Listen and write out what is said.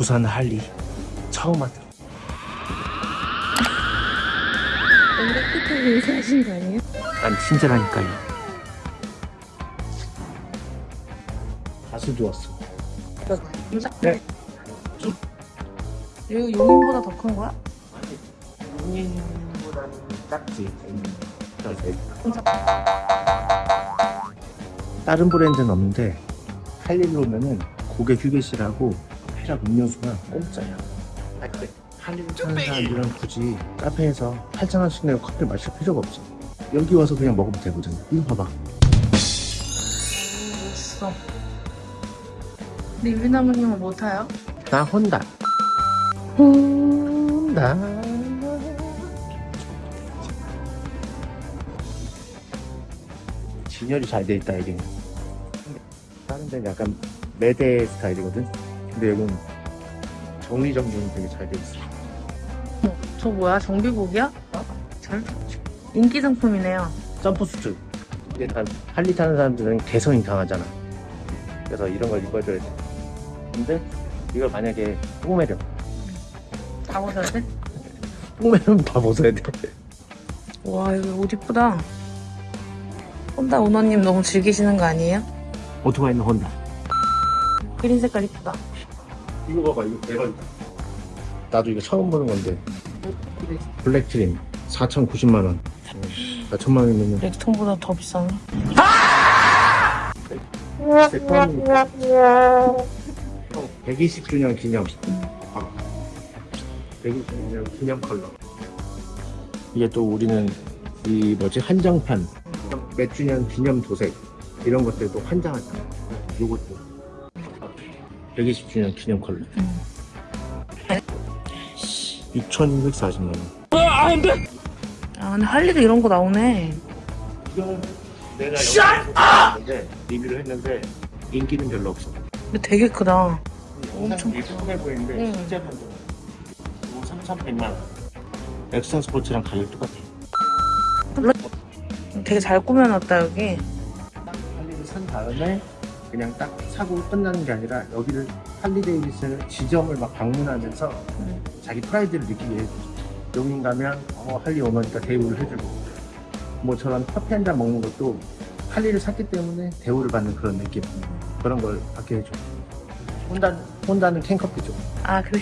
부산 할리 처음 왔다. 뭔가 끝에 인사하신 거 아니에요? 난 친절하니까요. 가수 좋았어. 네. 여기 용인보다 더 큰 거야? 본인보다는 작지. 다른 브랜드는 없는데 할릴로 오면은 고객 휴게실하고 회랑 음료수가 공짜야. 할릴로 타는 사람들은 굳이 카페에서 8,000원씩 내고 커피 마실 필요가 없어. 여기 와서 그냥 먹으면 되거든. 이거 봐봐. 멋있어. 근데 유비나무님은 뭐 타요? 나 혼다. 혼다. 진열이 잘 돼 있다 여기는. 다른 데는 약간 매대 스타일이거든. 근데 여기는 정리정돈이 되게 잘돼 있어. 저 뭐야? 정비복이야? 잘 인기 상품이네요. 점프수트. 근데 다 할리 타는 사람들은 개성이 강하잖아. 그래서 이런 걸 입어줘야 돼. 근데 이걸 만약에 뽕매려. 다 벗어야 돼? 뽕매면 다 벗어야 돼. 와 여기 옷 이쁘다. 혼다 오너님 너무 즐기시는 거 아니에요? 오토바이는 혼다. 그린 색깔 이쁘다. 이거 봐봐 이거 대박이다. 나도 이거 처음 보는 건데. 블랙 트림 4,090만원. 4천만원이면 렉통보다 더 비싸네. 120주년 기념. 아, 120주년 기념 컬러. 이게 또 우리는 이 뭐지? 한정판. 몇 주년 기념 도색. 이런 것들도 한장하잖아. 요것도 120주년 기념 컬러 6,240만원 아 근데 할리도 이런 거 나오네. 이거는 내가 영상에 리뷰를 했는데 인기는 별로 없어. 근데 되게 크다. 엄청 예쁘게 보이는데 응. 실제 이거 3,100만 원. 렉스턴 스포츠랑 가격 똑같아. 되게 잘 꾸며놨다 여기. 할리를 산 다음에 그냥 딱 사고 끝나는 게 아니라 여기를 할리 데이비슨 지점을 막 방문하면서 음. 자기 프라이드를 느끼게 해줘. 여기 가면 어, 할리 오너니까 대우를 해주고 뭐 저런 커피 한 잔 먹는 것도 할리를 샀기 때문에 대우를 받는 그런 느낌 그런 걸 받게 해줘. 혼다, 혼다는 캔커피 줘. 아 그래.